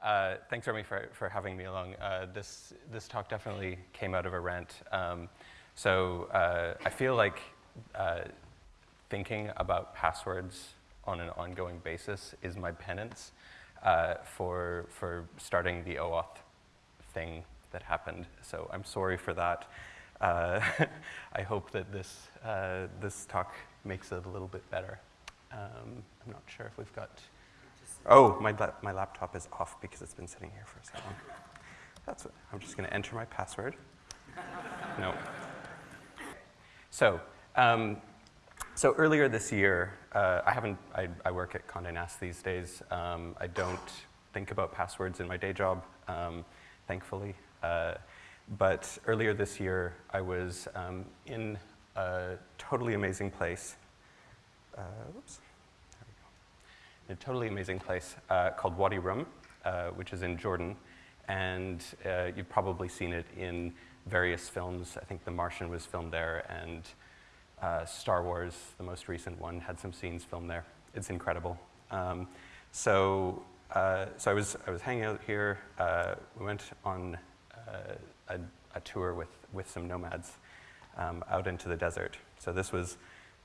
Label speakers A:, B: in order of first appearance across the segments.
A: Thanks. Uh, thanks, Remy, for, for having me along. Uh, this, this talk definitely came out of a rant. Um, so uh, I feel like uh, thinking about passwords on an ongoing basis is my penance uh, for, for starting the OAuth thing that happened. So I'm sorry for that. Uh, I hope that this, this talk makes it a little bit better. Um, I'm not sure if we've got Oh, my, my laptop is off because it's been sitting here for so long. That's what, I'm just going to enter my password. no. So, um, so earlier this year, uh, I haven't, I, I, work at Condé Nast these days. Um, I don't think about passwords in my day job, um, thankfully. Uh, but earlier this year, I was um, in a totally amazing place. Uh, whoops a totally amazing place uh, called Wadi Rum, uh, which is in Jordan. And uh, you've probably seen it in various films. I think The Martian was filmed there, and uh, Star Wars, the most recent one, had some scenes filmed there. It's incredible. Um, so, uh, so I was, I was hanging out here. Uh, we went on a, a, tour with, with some nomads um, out into the desert. So this was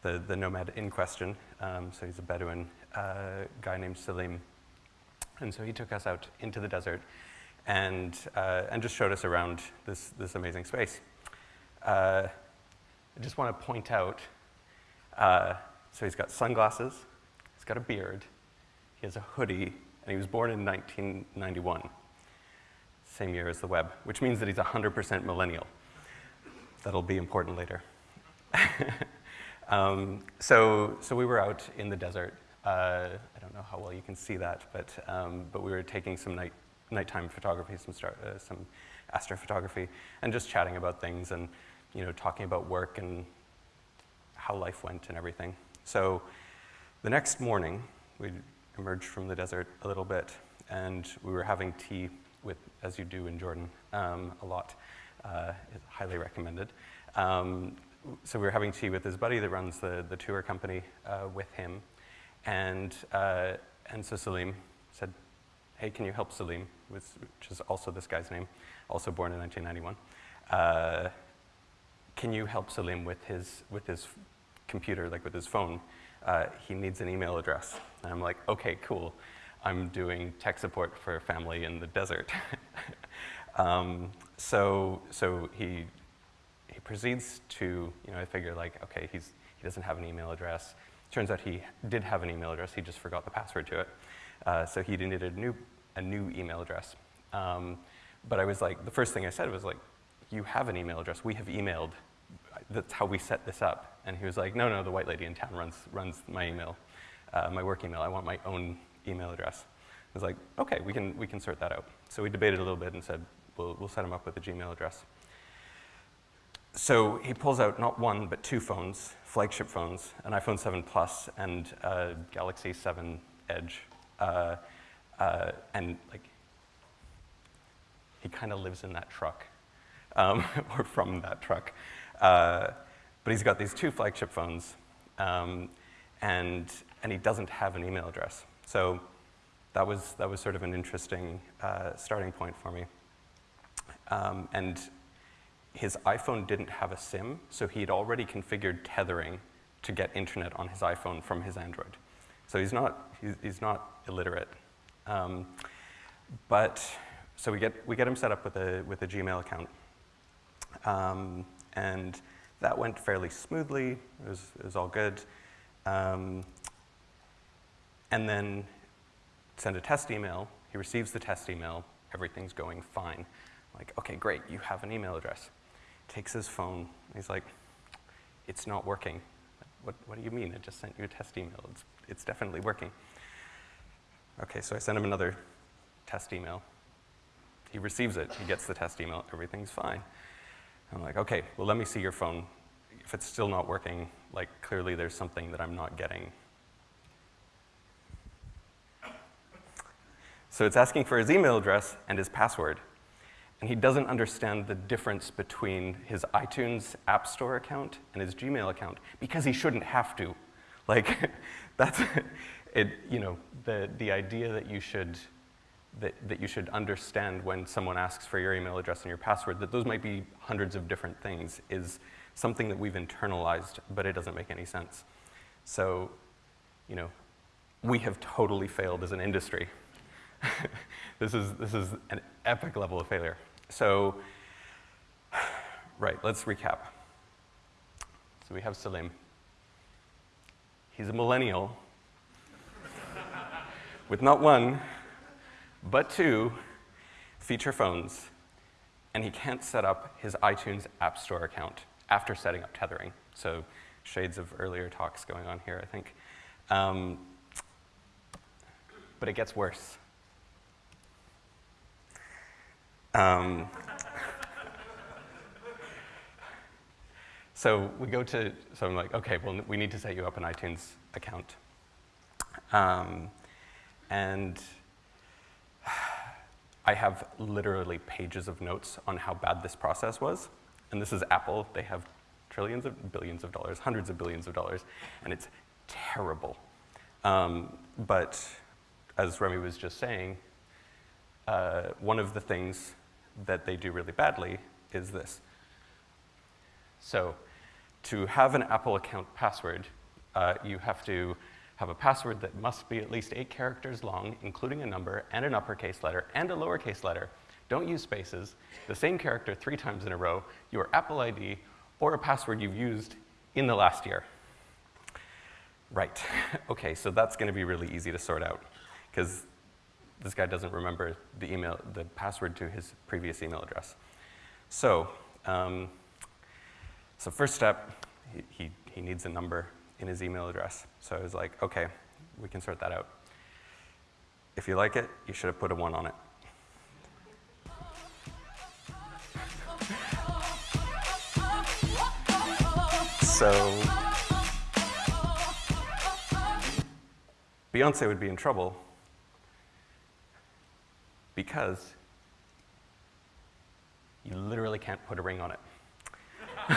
A: the, the nomad in question. Um, so he's a Bedouin uh, guy named Salim. And so he took us out into the desert and, uh, and just showed us around this, this amazing space. Uh, I just want to point out, uh, so he's got sunglasses, he's got a beard, he has a hoodie, and he was born in 1991, same year as the web, which means that he's 100% millennial. That'll be important later. um, so, so we were out in the desert uh, I don't know how well you can see that, but, um, but we were taking some night, nighttime photography, some, star, uh, some astrophotography, and just chatting about things and you know, talking about work and how life went and everything. So the next morning, we emerged from the desert a little bit, and we were having tea with, as you do in Jordan, um, a lot. Uh, highly recommended. Um, so we were having tea with his buddy that runs the, the tour company uh, with him. And, uh, and so Salim said, hey, can you help Salim, which is also this guy's name, also born in 1991. Uh, can you help Salim with his, with his computer, like with his phone? Uh, he needs an email address. And I'm like, okay, cool. I'm doing tech support for a family in the desert. um, so so he, he proceeds to, you know, I figure like, okay, he's, he doesn't have an email address. Turns out he did have an email address, he just forgot the password to it. Uh, so he needed a new, a new email address. Um, but I was like, the first thing I said was like, you have an email address, we have emailed, that's how we set this up. And he was like, no, no, the white lady in town runs, runs my email, uh, my work email, I want my own email address. I was like, okay, we can, we can sort that out. So we debated a little bit and said, we'll, we'll set him up with a Gmail address. So he pulls out not one, but two phones, flagship phones, an iPhone 7 Plus and a Galaxy 7 Edge. Uh, uh, and like, he kind of lives in that truck, um, or from that truck. Uh, but he's got these two flagship phones, um, and, and he doesn't have an email address. So that was, that was sort of an interesting uh, starting point for me. Um, and his iPhone didn't have a SIM, so he had already configured tethering to get internet on his iPhone from his Android. So he's not, he's, not illiterate. Um, but, so we get, we get him set up with a, with a Gmail account. Um, and that went fairly smoothly, it was, it was all good. Um, and then send a test email, he receives the test email, everything's going fine. Like, okay, great, you have an email address takes his phone. He's like, it's not working. What, what do you mean? I just sent you a test email. It's, it's definitely working. Okay, so I send him another test email. He receives it. He gets the test email. Everything's fine. I'm like, okay, well, let me see your phone. If it's still not working, like, clearly there's something that I'm not getting. So it's asking for his email address and his password and he doesn't understand the difference between his iTunes App Store account and his Gmail account because he shouldn't have to. Like, that's, it, you know, the, the idea that you should that, that you should understand when someone asks for your email address and your password, that those might be hundreds of different things, is something that we've internalized, but it doesn't make any sense. So, you know, we have totally failed as an industry. this, is, this is an epic level of failure. So, right, let's recap. So we have Salim. He's a millennial with not one, but two feature phones, and he can't set up his iTunes App Store account after setting up tethering. So shades of earlier talks going on here, I think. Um, but it gets worse. Um, so we go to, so I'm like, okay, well, we need to set you up an iTunes account. Um, and I have literally pages of notes on how bad this process was. And this is Apple. They have trillions of billions of dollars, hundreds of billions of dollars, and it's terrible. Um, but as Remy was just saying, uh, one of the things that they do really badly is this. So to have an Apple account password, uh, you have to have a password that must be at least eight characters long, including a number and an uppercase letter and a lowercase letter. Don't use spaces. The same character three times in a row, your Apple ID, or a password you've used in the last year. Right. okay, so that's going to be really easy to sort out because this guy doesn't remember the email, the password to his previous email address. So, um, so first step, he, he, he needs a number in his email address. So I was like, okay, we can sort that out. If you like it, you should have put a one on it. So Beyonce would be in trouble because you literally can't put a ring on it.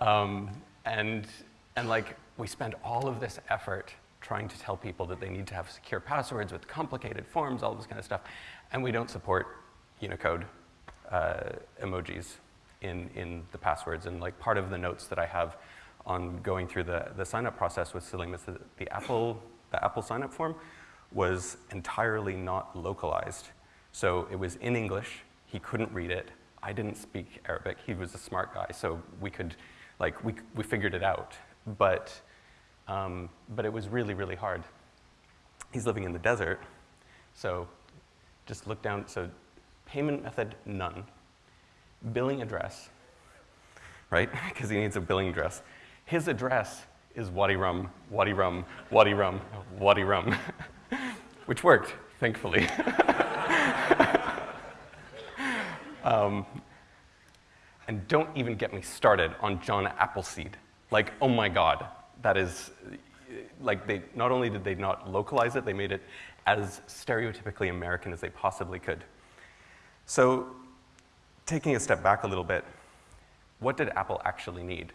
A: Um, and, and like, we spend all of this effort trying to tell people that they need to have secure passwords with complicated forms, all this kind of stuff, and we don't support Unicode uh, emojis in, in the passwords. And like part of the notes that I have on going through the, the sign-up process with Salim is the Apple, the Apple sign-up form was entirely not localized. So it was in English, he couldn't read it. I didn't speak Arabic, he was a smart guy, so we could like we, we figured it out, but, um, but it was really, really hard. He's living in the desert, so just look down, so payment method, none. Billing address, right? Because he needs a billing address. His address is Wadi Rum, Wadi Rum, Wadi Rum, Wadi Rum, which worked, thankfully. um, and don't even get me started on John Appleseed. Like, oh my God, that is, like, they, not only did they not localize it, they made it as stereotypically American as they possibly could. So, taking a step back a little bit, what did Apple actually need?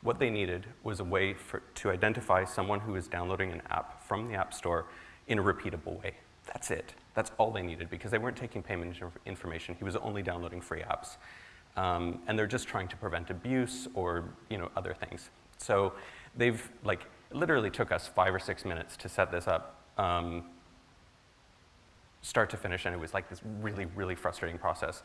A: What they needed was a way for, to identify someone who is downloading an app from the App Store in a repeatable way. That's it. That's all they needed because they weren't taking payment information. He was only downloading free apps. Um, and they're just trying to prevent abuse or you know, other things. So they've like literally took us five or six minutes to set this up, um, start to finish, and it was like this really, really frustrating process.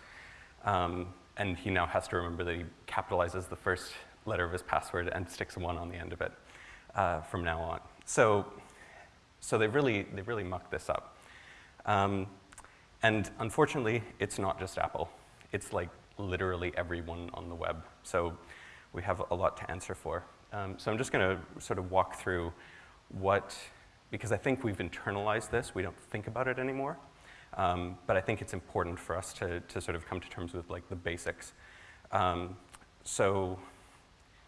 A: Um, and he now has to remember that he capitalizes the first letter of his password and sticks a one on the end of it uh, from now on. So, so they really, they really mucked this up. Um, and unfortunately, it's not just Apple. It's like literally everyone on the web. So we have a lot to answer for. Um, so I'm just going to sort of walk through what, because I think we've internalized this, we don't think about it anymore. Um, but I think it's important for us to, to sort of come to terms with like the basics. Um, so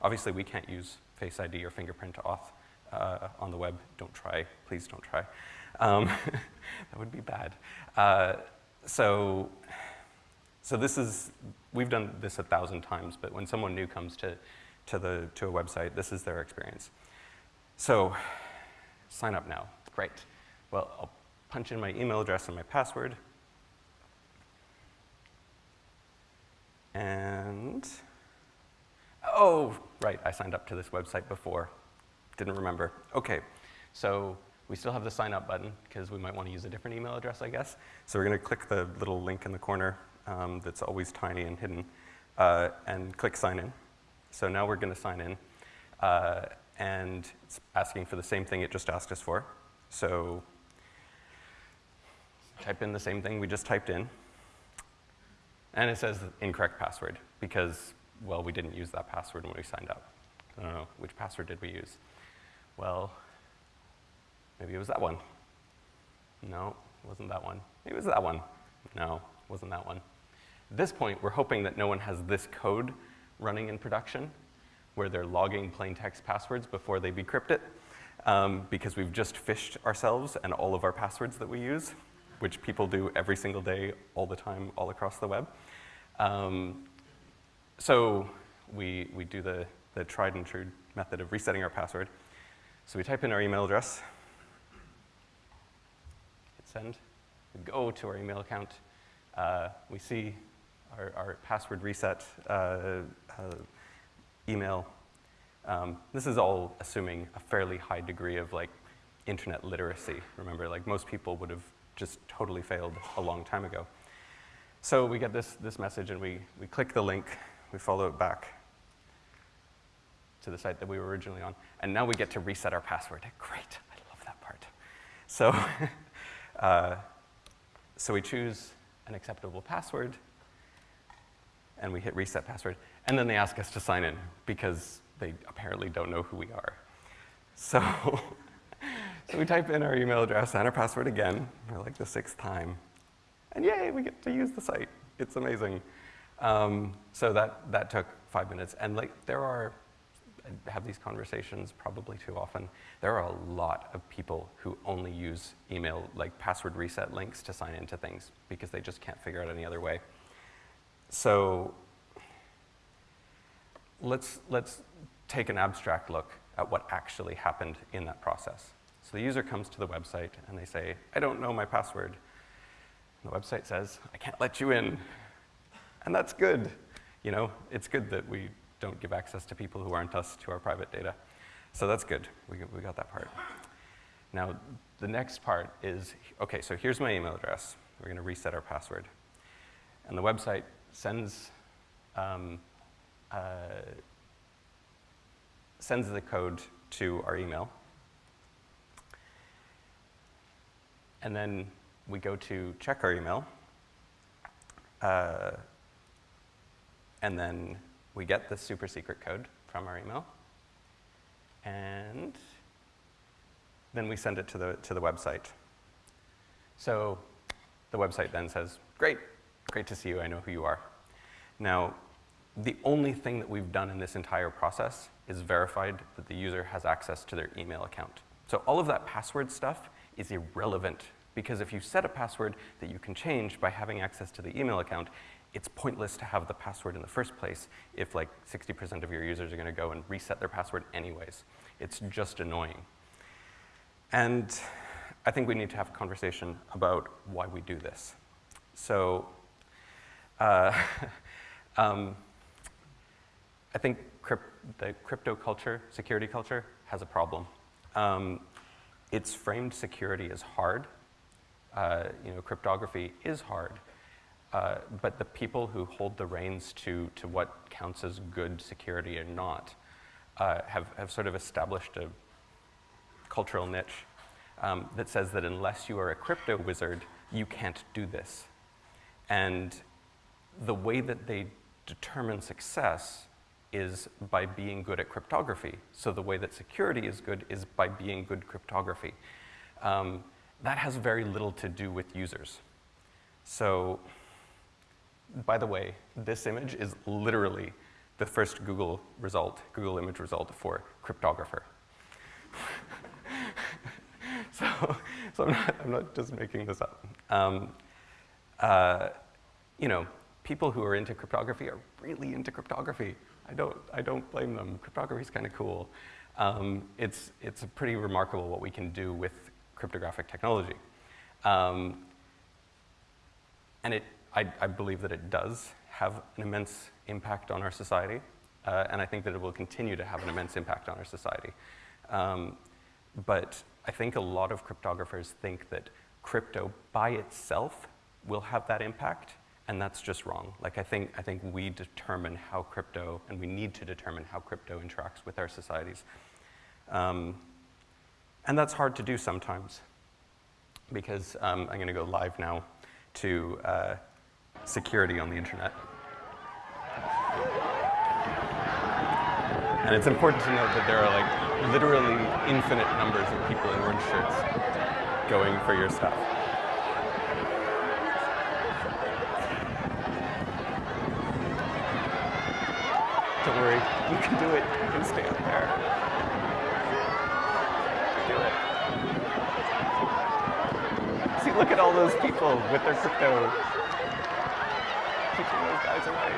A: obviously we can't use Face ID or fingerprint auth uh, on the web. Don't try, please don't try. Um, that would be bad. Uh, so, so this is we've done this a thousand times, but when someone new comes to, to, the, to a website, this is their experience. So sign up now, great. Well, I'll punch in my email address and my password. And, oh, right, I signed up to this website before. Didn't remember. Okay, so we still have the sign up button because we might want to use a different email address, I guess. So we're going to click the little link in the corner um, that's always tiny and hidden uh, and click sign in. So now we're going to sign in. Uh, and it's asking for the same thing it just asked us for. So type in the same thing we just typed in. And it says incorrect password because, well, we didn't use that password when we signed up. I don't know, which password did we use? Well, maybe it was that one. No, it wasn't that one. Maybe it was that one. No, it wasn't that one. At this point, we're hoping that no one has this code running in production where they're logging plain text passwords before they decrypt it um, because we've just phished ourselves and all of our passwords that we use which people do every single day, all the time, all across the web. Um, so we, we do the, the tried and true method of resetting our password. So we type in our email address, hit send, we go to our email account, uh, we see our, our password reset uh, uh, email. Um, this is all assuming a fairly high degree of like internet literacy. Remember, like most people would have just totally failed a long time ago. So we get this, this message and we, we click the link, we follow it back to the site that we were originally on, and now we get to reset our password. Great, I love that part. So, uh, so we choose an acceptable password, and we hit reset password, and then they ask us to sign in because they apparently don't know who we are. So So we type in our email address and our password again, for like the sixth time. And yay, we get to use the site. It's amazing. Um, so that, that took five minutes. And like there are, have these conversations probably too often. There are a lot of people who only use email, like password reset links to sign into things because they just can't figure out any other way. So let's, let's take an abstract look at what actually happened in that process. So the user comes to the website and they say, I don't know my password. And the website says, I can't let you in. And that's good. You know, it's good that we don't give access to people who aren't us to our private data. So that's good. We, we got that part. Now, the next part is, okay, so here's my email address. We're going to reset our password. And the website sends, um, uh, sends the code to our email. And then we go to check our email. Uh, and then we get the super secret code from our email. And then we send it to the, to the website. So the website then says, great, great to see you, I know who you are. Now, the only thing that we've done in this entire process is verified that the user has access to their email account. So all of that password stuff is irrelevant because if you set a password that you can change by having access to the email account, it's pointless to have the password in the first place if like 60% of your users are gonna go and reset their password anyways. It's just annoying. And I think we need to have a conversation about why we do this. So, uh, um, I think crypt the crypto culture, security culture, has a problem. Um, it's framed security as hard. Uh, you know, cryptography is hard. Uh, but the people who hold the reins to, to what counts as good security or not uh, have, have sort of established a cultural niche um, that says that unless you are a crypto wizard, you can't do this. And the way that they determine success is by being good at cryptography. So the way that security is good is by being good cryptography. Um, that has very little to do with users. So, by the way, this image is literally the first Google result, Google image result for cryptographer. so, so I'm not, I'm not just making this up. Um, uh, you know, people who are into cryptography are really into cryptography. I don't, I don't blame them. Cryptography is kind of cool. Um, it's, it's pretty remarkable what we can do with cryptographic technology. Um, and it, I, I, believe that it does have an immense impact on our society, uh, and I think that it will continue to have an immense impact on our society. Um, but I think a lot of cryptographers think that crypto by itself will have that impact, and that's just wrong. Like I think, I think we determine how crypto, and we need to determine how crypto interacts with our societies. Um, and that's hard to do sometimes, because um, I'm gonna go live now to uh, security on the internet. And it's important to note that there are like literally infinite numbers of people in orange shirts going for your stuff. Don't worry, you can do it. You can stay up there. Do it. See, look at all those people with their crypto. Guys away.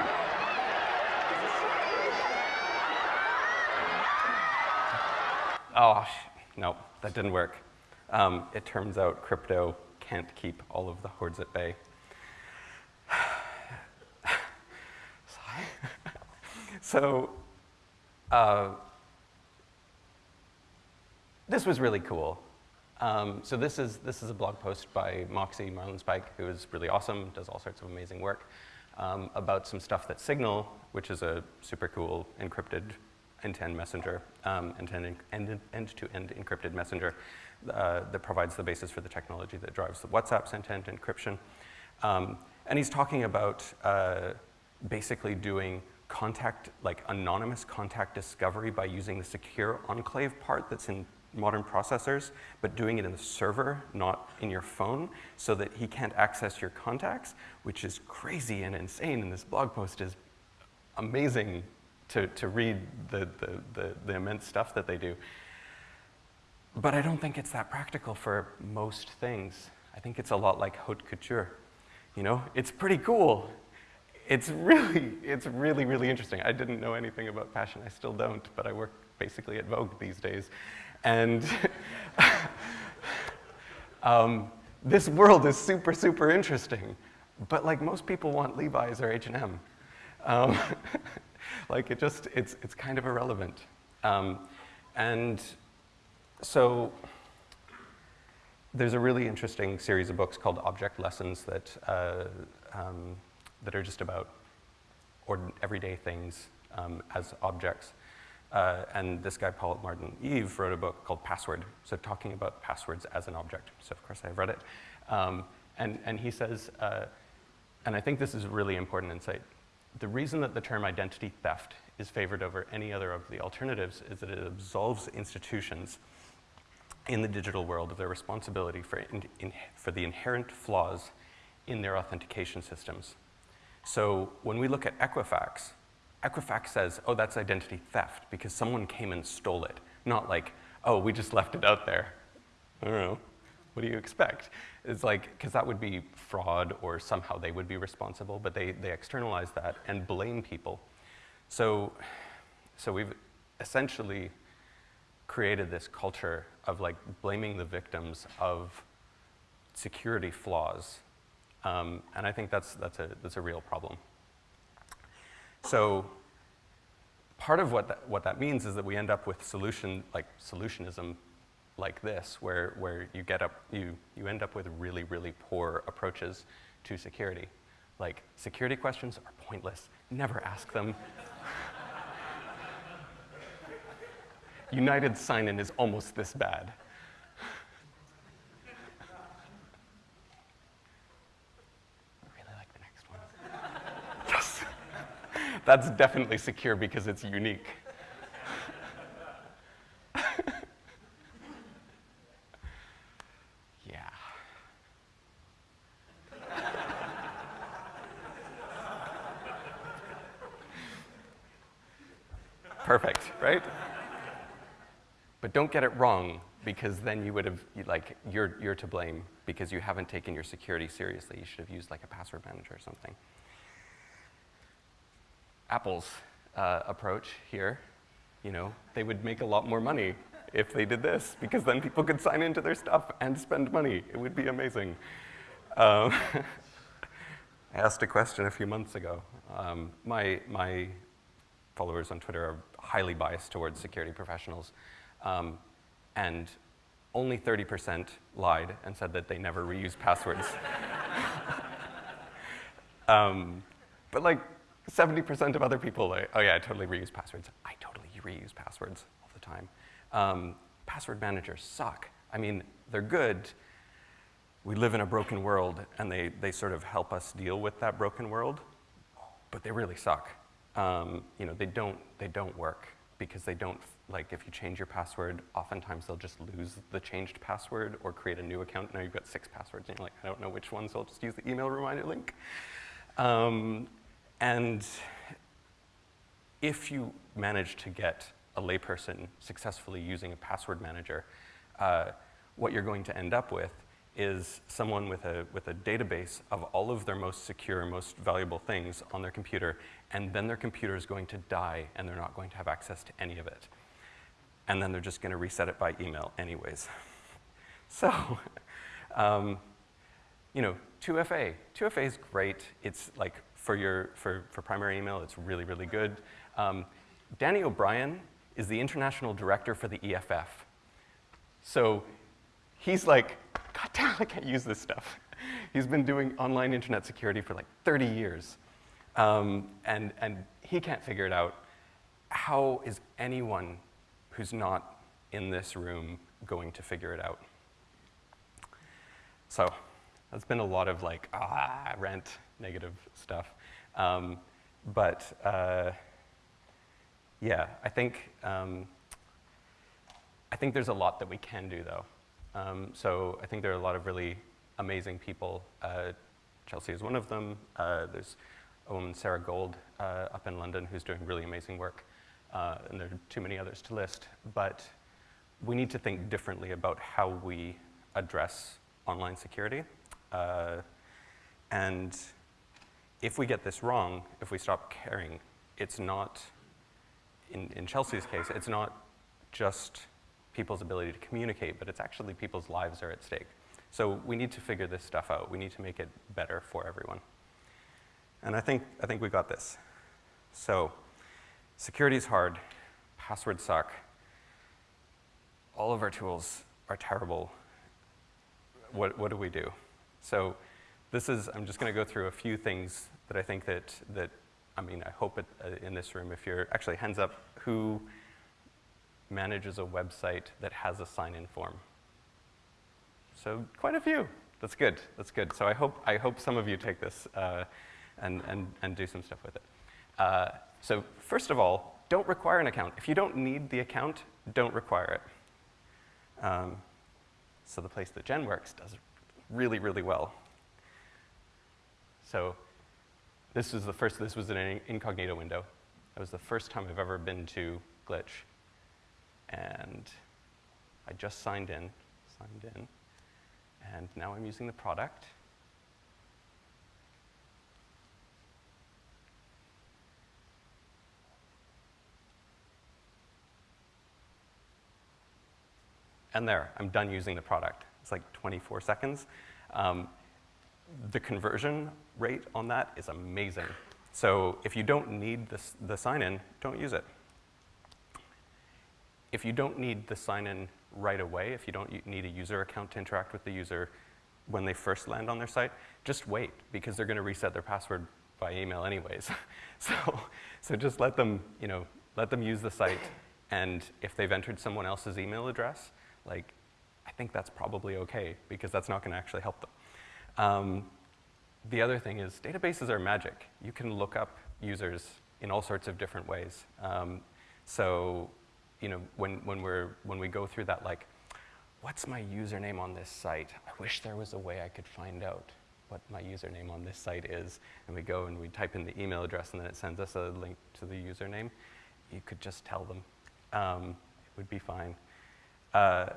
A: Oh, no, that didn't work. Um, it turns out crypto can't keep all of the hordes at bay. so, uh, this was really cool. Um, so this is, this is a blog post by Moxie Marlinspike, who is really awesome, does all sorts of amazing work, um, about some stuff that Signal, which is a super cool encrypted end-to-end messenger, um, end-to-end, encrypted messenger uh, that provides the basis for the technology that drives the WhatsApp's end-to-end encryption. Um, and he's talking about uh, basically doing contact, like anonymous contact discovery by using the secure enclave part that's in modern processors, but doing it in the server, not in your phone, so that he can't access your contacts, which is crazy and insane, and this blog post is amazing to, to read the, the, the, the immense stuff that they do. But I don't think it's that practical for most things. I think it's a lot like haute couture. You know, it's pretty cool. It's really, it's really, really interesting. I didn't know anything about fashion. I still don't, but I work basically at Vogue these days. And um, this world is super, super interesting. But like most people want Levi's or H&M. Um, like it just, it's, it's kind of irrelevant. Um, and so there's a really interesting series of books called Object Lessons that, uh, um, that are just about everyday things um, as objects. Uh, and this guy, Paul Martin Eve, wrote a book called Password, so talking about passwords as an object. So of course I've read it. Um, and, and he says, uh, and I think this is a really important insight, the reason that the term identity theft is favored over any other of the alternatives is that it absolves institutions in the digital world of their responsibility for, in, in, for the inherent flaws in their authentication systems. So when we look at Equifax, Equifax says, oh, that's identity theft because someone came and stole it. Not like, oh, we just left it out there. I don't know. What do you expect? It's like, because that would be fraud or somehow they would be responsible, but they, they externalize that and blame people. So, so we've essentially created this culture of like blaming the victims of security flaws. Um, and I think that's, that's, a, that's a real problem. So part of what that, what that means is that we end up with solution, like solutionism like this, where, where you, get up, you, you end up with really, really poor approaches to security. Like, security questions are pointless. Never ask them. United sign-in is almost this bad. really like the next one. yes. That's definitely secure because it's unique. yeah. Perfect, right? But don't get it wrong, because then you would have, like, you're, you're to blame because you haven't taken your security seriously. You should have used like a password manager or something. Apple's uh, approach here, you know, they would make a lot more money if they did this, because then people could sign into their stuff and spend money. It would be amazing. Um, I asked a question a few months ago. Um, my, my followers on Twitter are highly biased towards security professionals. Um, and only 30% lied and said that they never reuse passwords. um, but like 70% of other people, like, oh yeah, I totally reuse passwords. I totally reuse passwords all the time. Um, password managers suck. I mean, they're good. We live in a broken world, and they, they sort of help us deal with that broken world, but they really suck. Um, you know, they don't, they don't work because they don't, like if you change your password, oftentimes they'll just lose the changed password or create a new account. Now you've got six passwords and you're like, I don't know which one, so I'll just use the email reminder link. Um, and if you manage to get a layperson successfully using a password manager, uh, what you're going to end up with is someone with a, with a database of all of their most secure, most valuable things on their computer, and then their computer is going to die and they're not going to have access to any of it. And then they're just going to reset it by email anyways. So, um, you know, 2FA. 2FA is great. It's like for your, for, for primary email, it's really, really good. Um, Danny O'Brien is the international director for the EFF. So he's like, God damn, I can't use this stuff. He's been doing online internet security for like 30 years. Um, and, and he can't figure it out. How is anyone who's not in this room going to figure it out? So that's been a lot of like, ah, rent, negative stuff. Um, but uh, yeah, I think, um, I think there's a lot that we can do though. Um, so I think there are a lot of really amazing people. Uh, Chelsea is one of them. Uh, there's a woman, Sarah Gold, uh, up in London who's doing really amazing work. Uh, and there are too many others to list. But we need to think differently about how we address online security. Uh, and if we get this wrong, if we stop caring, it's not, in, in Chelsea's case, it's not just people's ability to communicate, but it's actually people's lives are at stake. So we need to figure this stuff out. We need to make it better for everyone. And I think, I think we got this. So security is hard, passwords suck, all of our tools are terrible. What, what do we do? So this is, I'm just gonna go through a few things that I think that, that I mean, I hope it, uh, in this room, if you're, actually hands up, who manages a website that has a sign-in form? So quite a few. That's good. That's good. So I hope, I hope some of you take this uh, and, and, and do some stuff with it. Uh, so first of all, don't require an account. If you don't need the account, don't require it. Um, so the place that Jen works does really, really well. So this was the first, this was an incognito window. That was the first time I've ever been to Glitch and I just signed in, signed in, and now I'm using the product. And there, I'm done using the product. It's like 24 seconds. Um, the conversion rate on that is amazing. So if you don't need this, the sign-in, don't use it if you don't need the sign-in right away, if you don't need a user account to interact with the user when they first land on their site, just wait because they're going to reset their password by email anyways. so, so just let them, you know, let them use the site, and if they've entered someone else's email address, like, I think that's probably okay because that's not going to actually help them. Um, the other thing is databases are magic. You can look up users in all sorts of different ways. Um, so you know, when, when, we're, when we go through that, like, what's my username on this site? I wish there was a way I could find out what my username on this site is. And we go and we type in the email address and then it sends us a link to the username. You could just tell them. Um, it would be fine. Uh,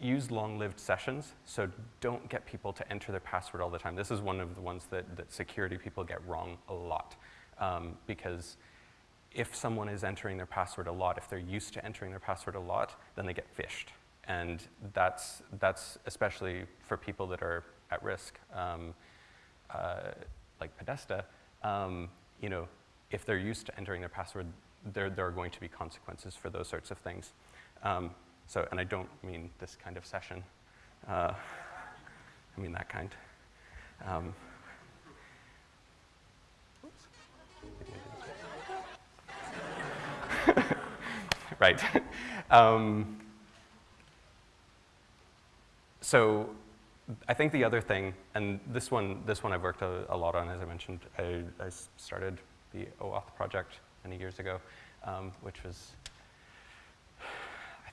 A: use long-lived sessions, so don't get people to enter their password all the time. This is one of the ones that, that security people get wrong a lot um, because if someone is entering their password a lot, if they're used to entering their password a lot, then they get phished. And that's, that's especially for people that are at risk, um, uh, like Podesta, um, you know, if they're used to entering their password, there, there are going to be consequences for those sorts of things. Um, so, and I don't mean this kind of session. Uh, I mean that kind. Um, right. Um, so I think the other thing, and this one, this one I've worked a, a lot on, as I mentioned. I, I, started the OAuth project many years ago, um, which was,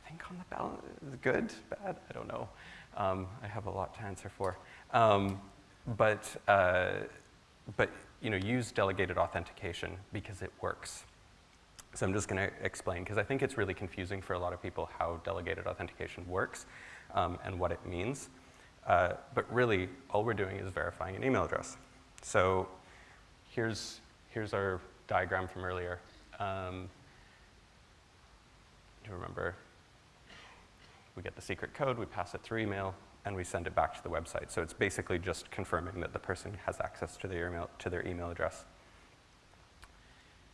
A: think on the balance, good, bad, I don't know. Um, I have a lot to answer for. Um, but, uh, but you know, use delegated authentication because it works. So I'm just going to explain, because I think it's really confusing for a lot of people how delegated authentication works um, and what it means. Uh, but really, all we're doing is verifying an email address. So here's, here's our diagram from earlier. Um, you remember, we get the secret code, we pass it through email, and we send it back to the website. So it's basically just confirming that the person has access to their email, to their email address.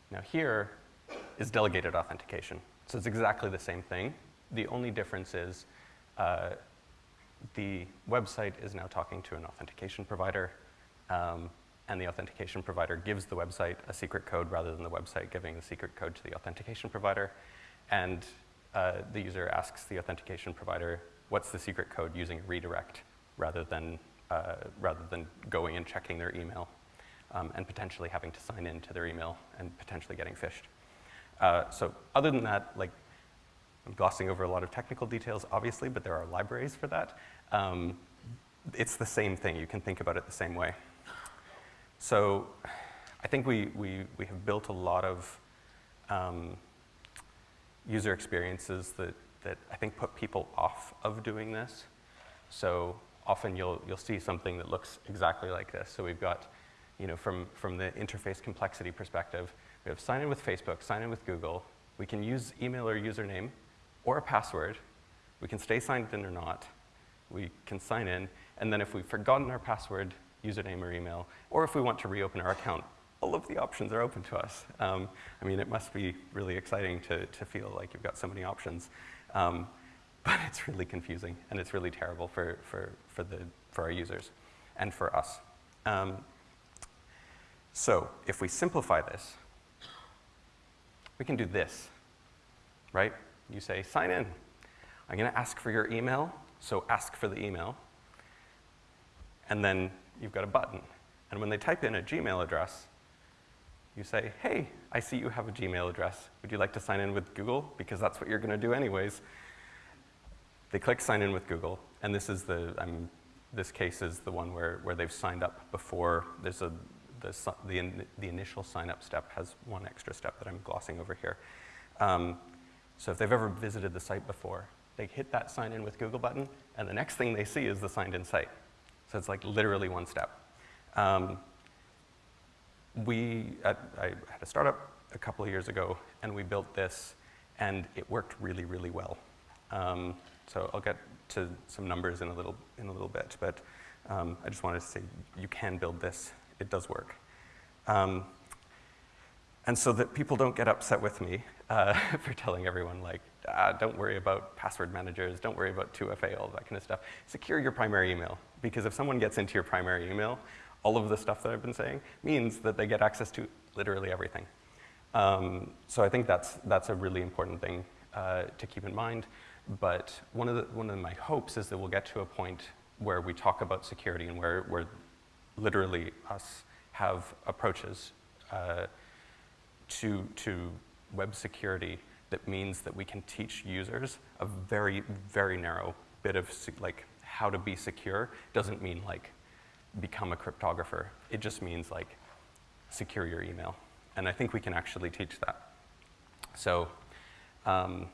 A: Now here, is delegated authentication. So it's exactly the same thing. The only difference is uh, the website is now talking to an authentication provider, um, and the authentication provider gives the website a secret code rather than the website giving the secret code to the authentication provider. And uh, the user asks the authentication provider, what's the secret code using a redirect rather than, uh, rather than going and checking their email um, and potentially having to sign in to their email and potentially getting phished. Uh, so other than that, like, I'm glossing over a lot of technical details, obviously, but there are libraries for that. Um, it's the same thing. You can think about it the same way. So I think we, we, we have built a lot of um, user experiences that, that I think put people off of doing this. So often you'll, you'll see something that looks exactly like this. So we've got, you know, from, from the interface complexity perspective, we have sign in with Facebook, sign in with Google. We can use email or username or a password. We can stay signed in or not. We can sign in. And then if we've forgotten our password, username or email, or if we want to reopen our account, all of the options are open to us. Um, I mean, it must be really exciting to, to feel like you've got so many options. Um, but it's really confusing, and it's really terrible for, for, for, the, for our users and for us. Um, so if we simplify this, we can do this, right? You say, sign in. I'm going to ask for your email, so ask for the email. And then you've got a button. And when they type in a Gmail address, you say, hey, I see you have a Gmail address. Would you like to sign in with Google? Because that's what you're going to do anyways. They click sign in with Google, and this is the, um, this case is the one where, where they've signed up before. There's a the, the, the initial sign up step has one extra step that I'm glossing over here. Um, so if they've ever visited the site before, they hit that sign in with Google button, and the next thing they see is the signed in site. So it's like literally one step. Um, we, at, I had a startup a couple of years ago, and we built this, and it worked really, really well. Um, so I'll get to some numbers in a little, in a little bit, but um, I just wanted to say you can build this it does work. Um, and so that people don't get upset with me uh, for telling everyone, like, ah, don't worry about password managers, don't worry about 2FA, all that kind of stuff. Secure your primary email, because if someone gets into your primary email, all of the stuff that I've been saying means that they get access to literally everything. Um, so I think that's, that's a really important thing uh, to keep in mind. But one of, the, one of my hopes is that we'll get to a point where we talk about security and where, where literally us have approaches uh, to, to web security that means that we can teach users a very, very narrow bit of like how to be secure. Doesn't mean like become a cryptographer. It just means like secure your email. And I think we can actually teach that. So, um,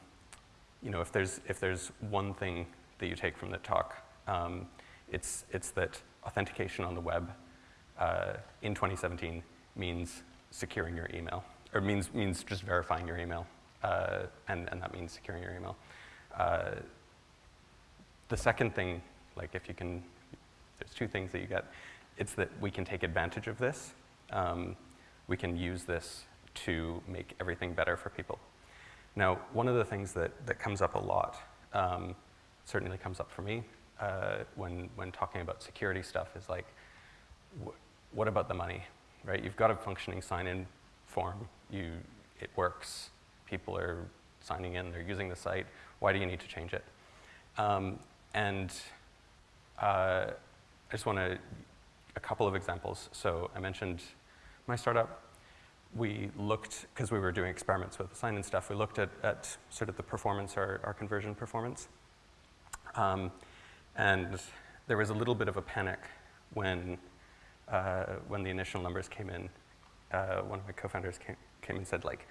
A: you know, if there's, if there's one thing that you take from the talk, um, it's, it's that authentication on the web uh, in 2017 means securing your email. or means, means just verifying your email, uh, and, and that means securing your email. Uh, the second thing, like if you can, there's two things that you get. It's that we can take advantage of this. Um, we can use this to make everything better for people. Now, one of the things that, that comes up a lot, um, certainly comes up for me uh, when, when talking about security stuff is like, wh what about the money, right? You've got a functioning sign-in form. You, it works. People are signing in. They're using the site. Why do you need to change it? Um, and uh, I just want to, a couple of examples. So I mentioned my startup. We looked, because we were doing experiments with the sign-in stuff, we looked at, at sort of the performance, our, our conversion performance. Um, and there was a little bit of a panic when, uh, when the initial numbers came in. Uh, one of my co-founders came, came and said, like,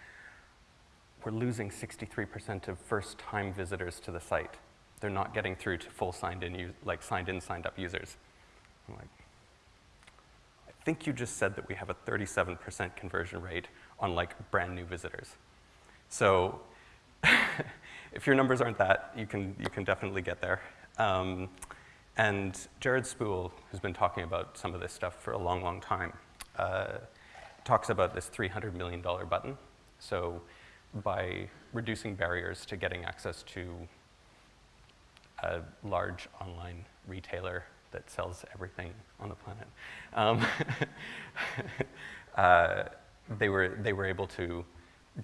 A: we're losing 63% of first-time visitors to the site they're not getting through to full signed in, like signed in, signed up users. I'm like, I think you just said that we have a 37% conversion rate on like brand new visitors. So if your numbers aren't that, you can, you can definitely get there. Um, and Jared Spool, who's been talking about some of this stuff for a long, long time, uh, talks about this $300 million button. So by reducing barriers to getting access to a large online retailer that sells everything on the planet. Um, uh, they, were, they were able to,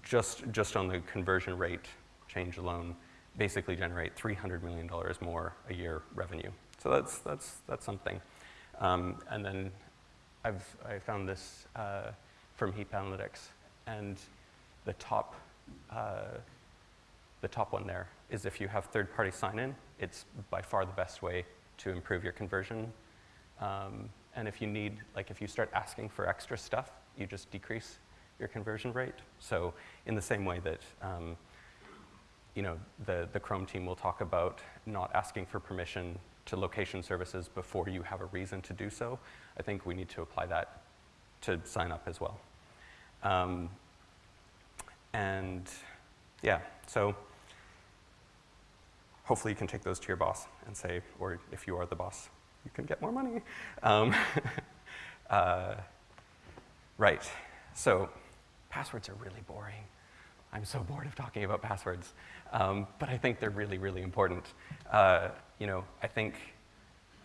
A: just, just on the conversion rate change alone, basically generate $300 million more a year revenue. So that's, that's, that's something. Um, and then I've I found this uh, from Heap Analytics, and the top, uh, the top one there is if you have third-party sign-in, it's by far the best way to improve your conversion. Um, and if you need, like if you start asking for extra stuff, you just decrease your conversion rate. So in the same way that, um, you know, the, the Chrome team will talk about not asking for permission to location services before you have a reason to do so, I think we need to apply that to sign up as well. Um, and yeah, so hopefully you can take those to your boss and say, or if you are the boss, you can get more money. Um, uh, right, so passwords are really boring. I'm so bored of talking about passwords, um, but I think they're really, really important. Uh, you know, I think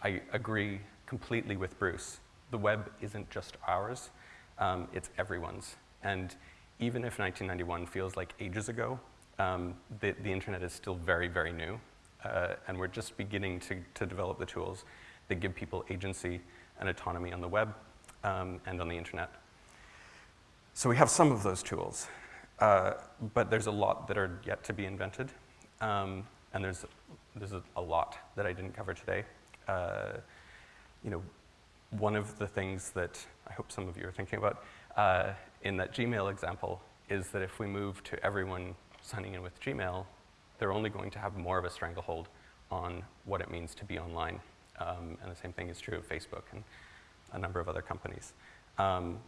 A: I agree completely with Bruce. The web isn't just ours, um, it's everyone's. And even if 1991 feels like ages ago, um, the, the internet is still very, very new uh, and we're just beginning to, to develop the tools that give people agency and autonomy on the web um, and on the internet. So we have some of those tools, uh, but there's a lot that are yet to be invented, um, and there's, there's a, lot that I didn't cover today. Uh, you know, one of the things that I hope some of you are thinking about uh, in that Gmail example is that if we move to everyone signing in with Gmail, they're only going to have more of a stranglehold on what it means to be online. Um, and the same thing is true of Facebook and a number of other companies. Um,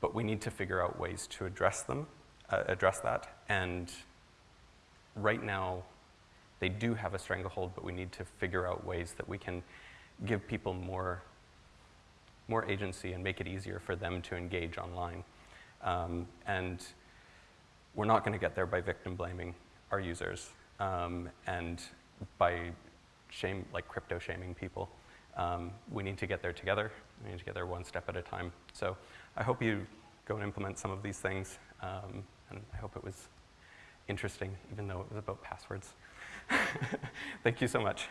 A: but we need to figure out ways to address them, uh, address that. And right now, they do have a stranglehold, but we need to figure out ways that we can give people more, more agency and make it easier for them to engage online. Um, and we're not going to get there by victim blaming our users um, and by shame, like crypto shaming people. Um, we need to get there together. We need to get there one step at a time. So I hope you go and implement some of these things. Um, and I hope it was interesting, even though it was about passwords. Thank you so much.